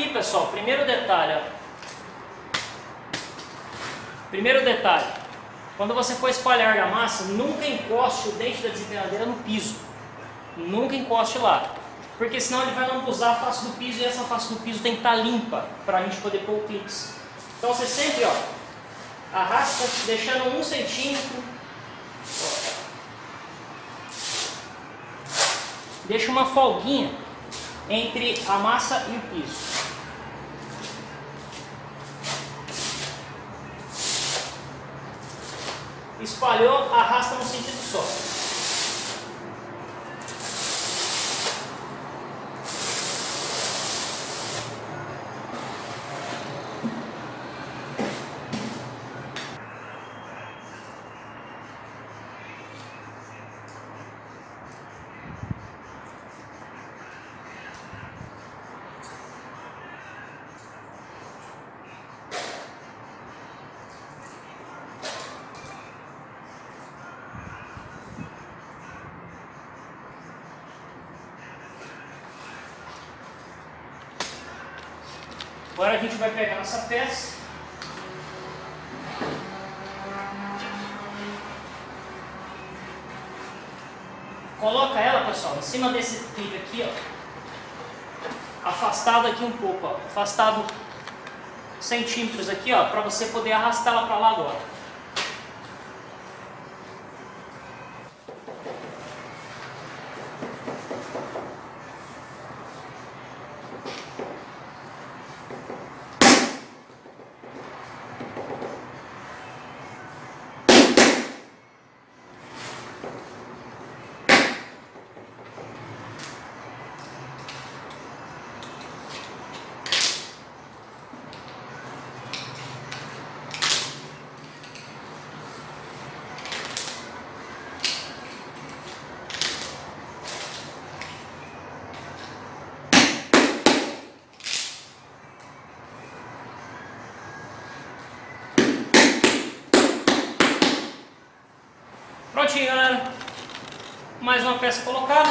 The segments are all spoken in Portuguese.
Aqui, pessoal, primeiro detalhe, ó. Primeiro detalhe, quando você for espalhar a massa, nunca encoste o dente da desempenadeira no piso. Nunca encoste lá. Porque senão ele vai lambuzar a face do piso e essa face do piso tem que estar limpa para a gente poder pôr o clips. Então você sempre ó, arrasta deixando um centímetro. Deixa uma folguinha entre a massa e o piso. Espalhou, arrasta no sentido só. Agora a gente vai pegar nossa peça. Coloca ela, pessoal, em cima desse trilho aqui, ó. Afastado aqui um pouco, ó. Afastado centímetros aqui, ó, para você poder arrastar ela para lá agora. Prontinho, galera. Mais uma peça colocada.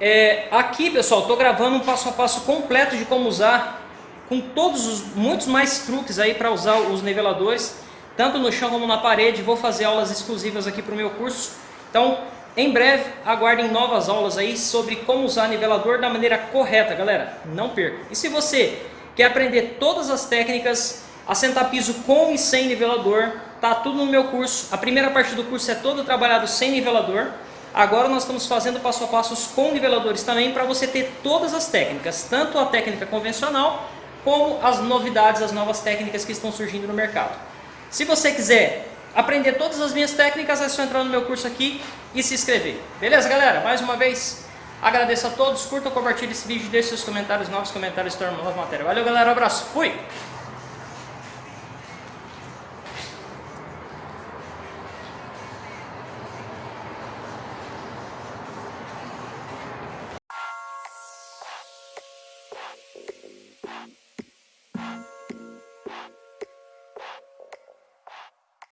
É, aqui, pessoal, estou gravando um passo a passo completo de como usar, com todos os muitos mais truques aí para usar os niveladores, tanto no chão como na parede. Vou fazer aulas exclusivas aqui para o meu curso. Então, em breve, aguardem novas aulas aí sobre como usar nivelador da maneira correta, galera. Não perca. E se você quer aprender todas as técnicas, assentar piso com e sem nivelador, tá tudo no meu curso. A primeira parte do curso é todo trabalhado sem nivelador. Agora nós estamos fazendo passo a passos com niveladores também para você ter todas as técnicas, tanto a técnica convencional como as novidades, as novas técnicas que estão surgindo no mercado. Se você quiser aprender todas as minhas técnicas, é só entrar no meu curso aqui e se inscrever. Beleza, galera? Mais uma vez, agradeço a todos. Curta, compartilhe esse vídeo, deixe seus comentários, novos comentários, torna nova matéria. Valeu, galera. Um abraço. Fui!